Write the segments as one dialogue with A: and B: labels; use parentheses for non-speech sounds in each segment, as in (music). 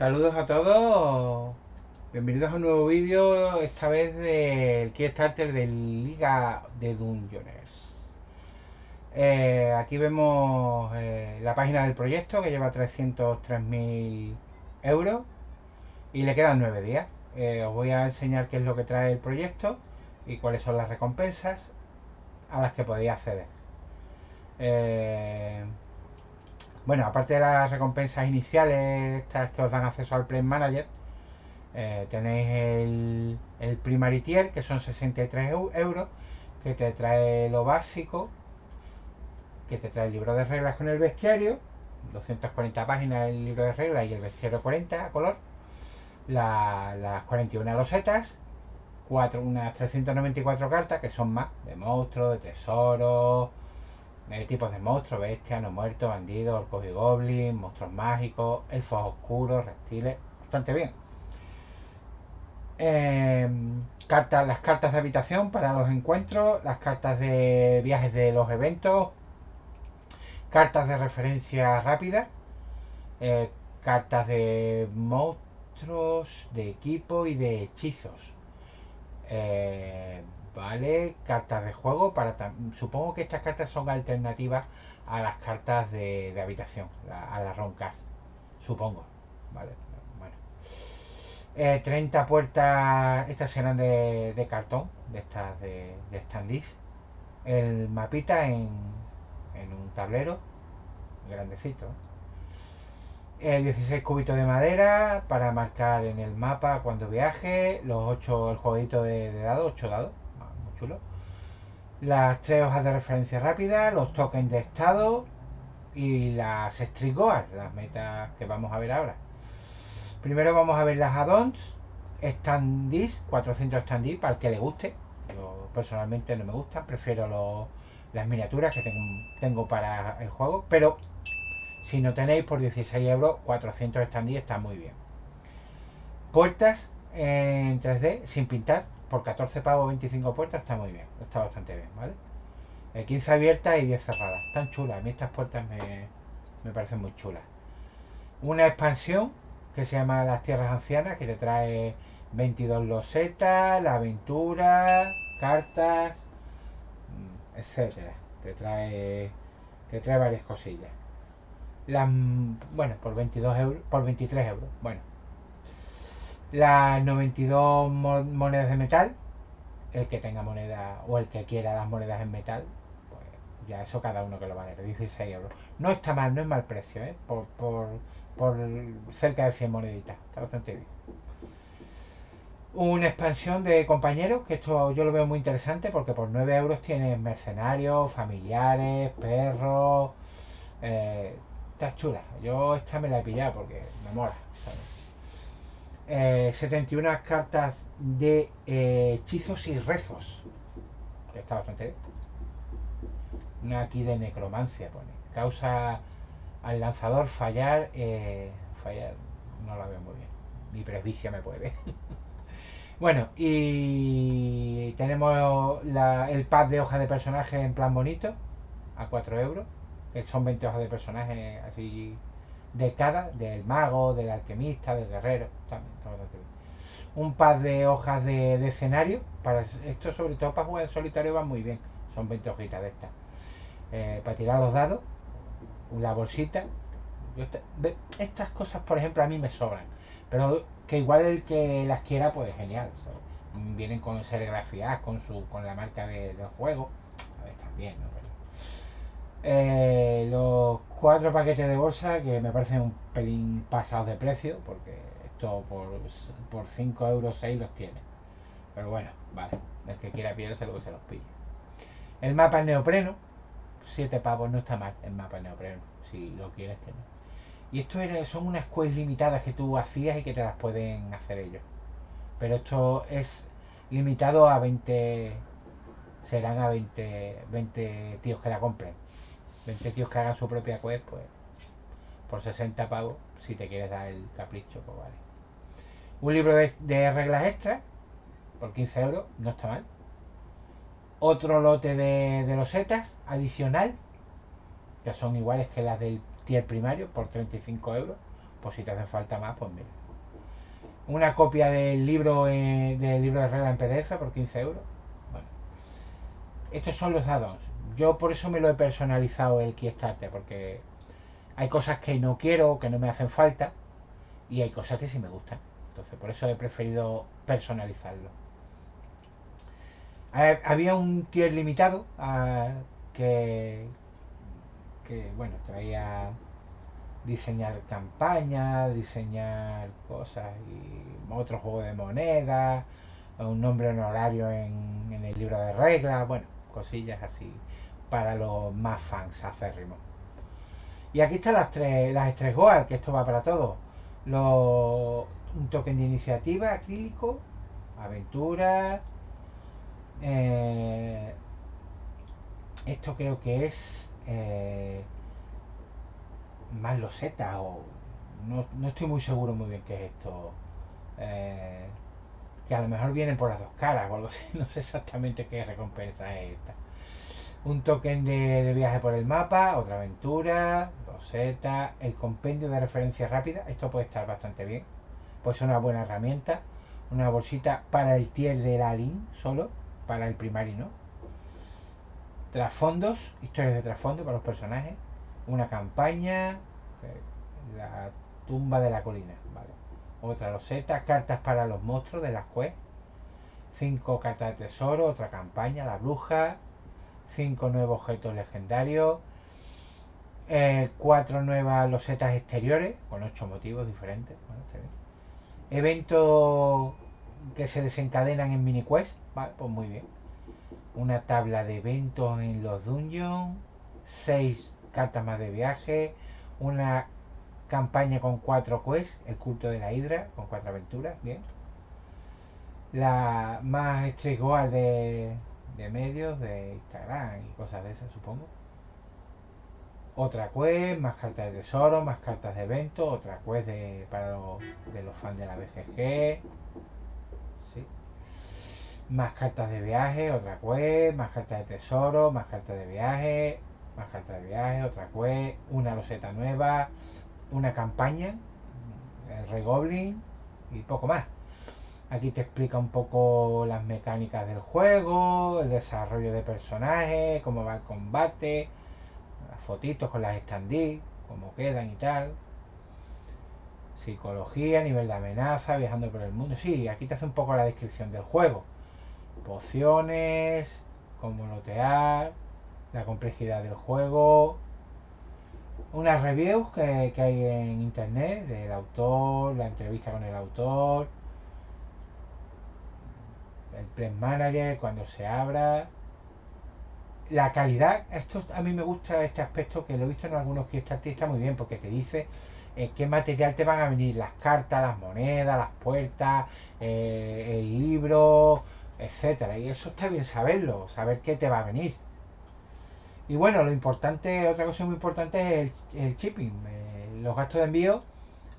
A: Saludos a todos, bienvenidos a un nuevo vídeo, esta vez del Kickstarter de Liga de Dungeoners. Eh, aquí vemos eh, la página del proyecto que lleva 303.000 euros y le quedan 9 días. Eh, os voy a enseñar qué es lo que trae el proyecto y cuáles son las recompensas a las que podéis acceder. Bueno, aparte de las recompensas iniciales, estas que os dan acceso al Play Manager, eh, tenéis el, el Primary que son 63 euros, que te trae lo básico, que te trae el libro de reglas con el bestiario, 240 páginas el libro de reglas y el bestiario 40 a color, las 41 losetas, cuatro, unas 394 cartas que son más de monstruos, de tesoros, tipos de monstruos, bestias, no muertos, bandidos, orcos y goblins, monstruos mágicos, elfos oscuros, reptiles, bastante bien. Em, cartas, las cartas de habitación para los encuentros, las cartas de viajes de los eventos, cartas de referencia rápida, eh, cartas de monstruos, de equipo y de hechizos. Eh, ¿vale? Cartas de juego para... Supongo que estas cartas son alternativas a las cartas de, habitación, a las roncas, supongo, ¿vale? Bueno. 30 eh, puertas, estas serán de, cartón, de estas de, de standees. El mapita en, en un tablero grandecito. 16 cubitos de madera para marcar en el mapa cuando viaje. Los 8, el jueguito de, de dados, 8 dados las tres hojas de referencia rápida, los tokens de estado y las estrigoas, las metas que vamos a ver ahora. Primero vamos a ver las add-ons, standees, 400 standees para el que le guste. Yo personalmente no me gustan, prefiero las miniaturas que tengo, para el juego, pero si no tenéis por 16 euros, 400 standees está muy bien. Puertas en 3D sin pintar, por 14 pavos 25 puertas está muy bien, está bastante bien, ¿vale? 15 abiertas y 10 cerradas, están chulas, a mí estas puertas me, parecen muy chulas. Una expansión que se llama Las Tierras Ancianas, que te trae 22 losetas, la aventura, cartas, mm, etcétera. Te trae, te trae varias cosillas. Las, bueno, por 22 euros, por 23 euros, bueno, las 92 monedas de metal, el que tenga moneda o el que quiera las monedas en metal, pues ya eso cada uno que lo vale, 16 euros. No está mal, no es mal precio, ¿eh? por, por, por cerca de 100 moneditas, está bastante bien. Una expansión de compañeros, que esto yo lo veo muy interesante porque por 9 euros tienes mercenarios, familiares, perros. Eh, está chula. Yo esta me la he pillado porque me mola. 71 eh, cartas de eh, hechizos y rezos. Está bastante. Una aquí de necromancia pone. Causa al lanzador fallar. Eh, fallar. No la veo muy bien. Mi presbicia me puede. (laughs) bueno, y tenemos el pad de hojas de personaje en plan bonito. A 4 euros. Que son 20 hojas de personaje así de cada, del mago, del alquimista, del guerrero, también, Un par de hojas de, escenario, para esto sobre todo para jugar en solitario va muy bien, son 20 hojitas de estas. Eh, para tirar los dados, una bolsita. estas cosas, por ejemplo, a mí me sobran, pero que igual el que las quiera, pues genial. Vienen con serigrafías, con su con la marca del juego, a ver, también, ¿no? Eh, los cuatro paquetes de bolsa que me parecen un pelín pasados de precio porque esto por, por 5 euros 6 los tiene. Pero bueno, vale. El que quiera pillarse que se los pille el mapa en neopreno. 7 pavos no está mal el mapa en neopreno si lo quieres tener. Y esto son unas quests limitadas que tú hacías y que te las pueden hacer ellos. Pero esto es limitado a 20 serán a 20 20 tíos que la compren 20 tíos que hagan su propia quest, pues por 60 pavos, si te quieres dar el capricho, pues vale. Un libro de, reglas extras, por 15 euros, no está mal. Otro lote de, de losetas adicional, que son iguales que las del tier primario, por 35 euros. Pues si te hacen falta más, pues mira. Una copia del libro eh, del libro de regla en PDF por 15 euros. Bueno. Estos son los add-ons. Yo por eso me lo he personalizado el Kickstarter, porque hay cosas que no quiero, que no me hacen falta, y hay cosas que sí me gustan. Entonces por eso he preferido personalizarlo. Había un tier limitado que, que, bueno, traía diseñar campañas, diseñar cosas y otro juego de moneda, un nombre honorario en, en el libro de reglas, bueno, cosillas así para los más fans acérrimos. Y aquí están las tres, las estrés Goal, que esto va para todos. un token de iniciativa acrílico, aventura. Eh, esto creo que es eh, más loseta o no, estoy muy seguro muy bien qué es esto. Eh, que a lo mejor vienen por las dos caras o algo así. (laughs) No sé exactamente qué recompensa es esta un token de, viaje por el mapa, otra aventura, roseta, el compendio de referencia rápida, esto puede estar bastante bien, puede ser una buena herramienta, una bolsita para el tier de la lin solo, para el primario no. Trasfondos, historias de trasfondo para los personajes, una campaña, la tumba de la colina, vale. Otra roseta, cartas para los monstruos de las quests, cinco cartas de tesoro, otra campaña, la bruja, 5 nuevos objetos legendarios, 4 eh, nuevas losetas exteriores, con 8 motivos diferentes. Eventos que se desencadenan en mini quest, vale, pues muy bien. Una tabla de eventos en los dungeons, 6 cartas más de viaje, una campaña con 4 quests, el culto de la hidra, con 4 aventuras, bien. La más estrigual de, de medios, de Instagram y cosas de esas, supongo. Otra quest, más cartas de tesoro, más cartas de evento, otra quest de, para los, de los fans de la BGG. Más cartas de viaje, otra quest, más cartas de tesoro, más cartas de viaje, más cartas de viaje, otra quest, una loseta nueva, una campaña, el Regoblin y poco más. Aquí te explica un poco las mecánicas del juego, el desarrollo de personajes, cómo va el combate, las fotitos con las standees, cómo quedan y tal. Psicología, nivel de amenaza, viajando por el mundo. Sí, aquí te hace un poco la descripción del juego. Pociones, cómo lotear, la complejidad del juego. Unas reviews que, que hay en internet del autor, la entrevista con el autor el Press Manager, cuando se abra. La calidad, esto a mí me gusta este aspecto que lo he visto en algunos que está muy bien, porque te dice eh, qué material te van a venir, las cartas, las monedas, las puertas, eh, el libro, etcétera. Y eso está bien saberlo, saber qué te va a venir. Y bueno, lo importante, otra cosa muy importante es el, shipping. Eh, los gastos de envío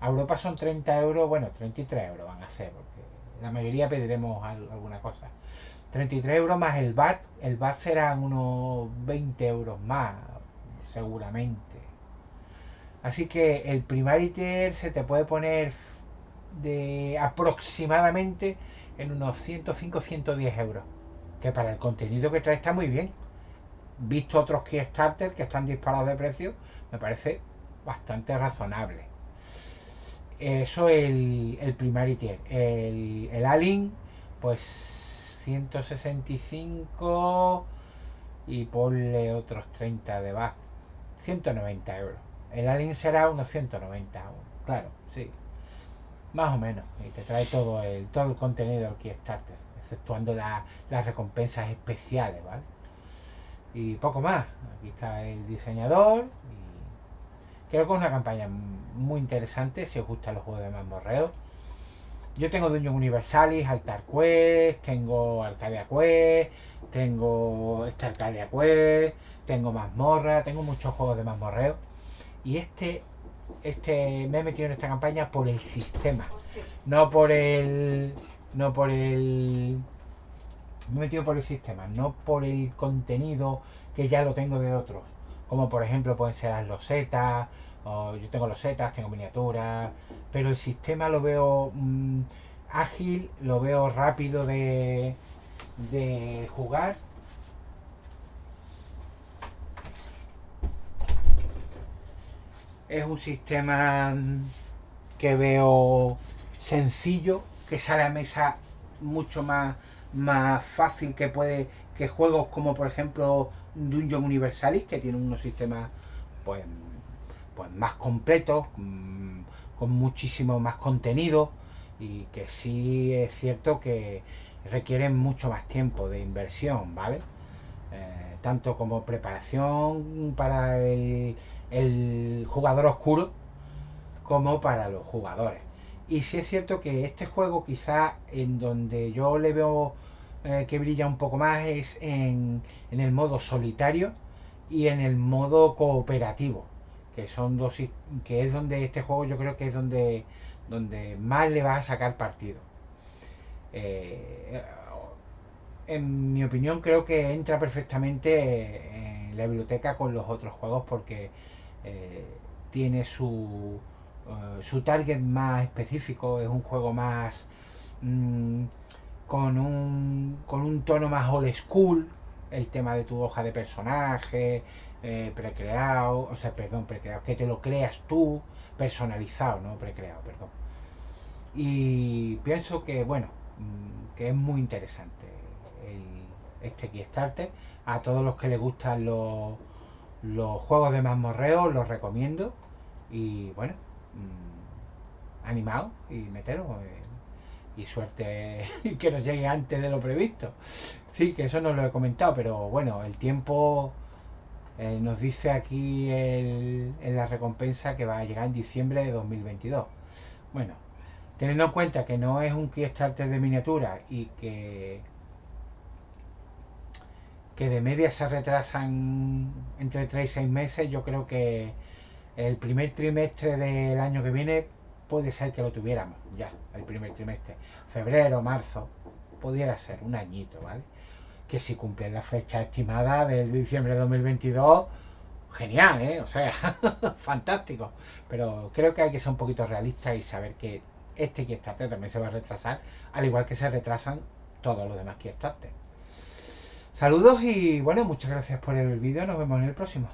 A: a Europa son 30 euros, bueno, 33 euros van a ser, la mayoría pediremos alguna cosa. 33 euros más el VAT. El VAT serán unos 20 euros más, seguramente. Así que el primariter se te puede poner de aproximadamente en unos 105-110 euros. Que para el contenido que trae está muy bien. Visto otros Kickstarter que están disparados de precio, me parece bastante razonable. Eso el, el primary tier. El, el Alien, pues 165 y ponle otros 30 de back. 190 euros. El Alien será unos 190 Claro, sí. Más o menos. Y te trae todo el, todo el contenido del Kickstarter. Exceptuando las recompensas especiales, ¿vale? Y poco más. Aquí está el diseñador. Creo que es una campaña muy interesante si os gustan los juegos de mamorreo. Yo tengo Dungeon Universalis, Altar Quest, tengo Arcadia Quest, tengo esta Arcadia Quest, tengo Mazmorra, tengo muchos juegos de mamorreo. Y este, este me he metido en esta campaña por el sistema, no por el, no por el, me he metido por el sistema, no por el contenido que ya lo tengo de otros como por ejemplo pueden ser las losetas, yo tengo los setas, tengo miniaturas, pero el sistema lo veo mm, ágil, lo veo rápido de, de jugar. Es un sistema mm, que veo sencillo, que sale a mesa mucho más, más fácil que puede que juegos como por ejemplo Dungeon Universalis, que tiene unos sistemas pues, pues más completos, mm, con muchísimo más contenido y que sí es cierto que requieren mucho más tiempo de inversión, ¿vale? Eh, tanto como preparación para el, jugador oscuro como para los jugadores. Y sí es cierto que este juego quizá en donde yo le veo eh, que brilla un poco más es en, en, el modo solitario y en el modo cooperativo que son dos que es donde este juego yo creo que es donde donde más le vas a sacar partido. Eh, en mi opinión creo que entra perfectamente en la biblioteca con los otros juegos porque eh, tiene su su target más específico es un juego más mm, con un con un tono más old school el tema de tu hoja de personaje eh, precreado, o sea, perdón, precreado, que te lo creas tú, personalizado, no precreado, perdón. Y pienso que, bueno, mm, que es muy interesante el, este Kickstarter. A todos los que les gustan los, los juegos de mazmorreo, los recomiendo. Y bueno, mm, animado y meteros. Eh, y suerte (laughs) que nos llegue antes de lo previsto. Sí, que eso no lo he comentado, pero bueno, el tiempo eh, nos dice aquí en la recompensa que va a llegar en diciembre de 2022. Bueno, teniendo en cuenta que no es un Kickstarter de miniatura y que que de media se retrasan entre 3 y 6 meses, yo creo que el primer trimestre del año que viene puede ser que lo tuviéramos ya, el primer trimestre. Febrero, marzo, pudiera ser un añito, ¿vale? que si cumplen la fecha estimada del diciembre de 2022, genial, ¿eh? O sea, (laughs) fantástico. Pero creo que hay que ser un poquito realista y saber que este Kickstarter también se va a retrasar, al igual que se retrasan todos los demás Kickstarter. Saludos y bueno, muchas gracias por el vídeo, nos vemos en el próximo.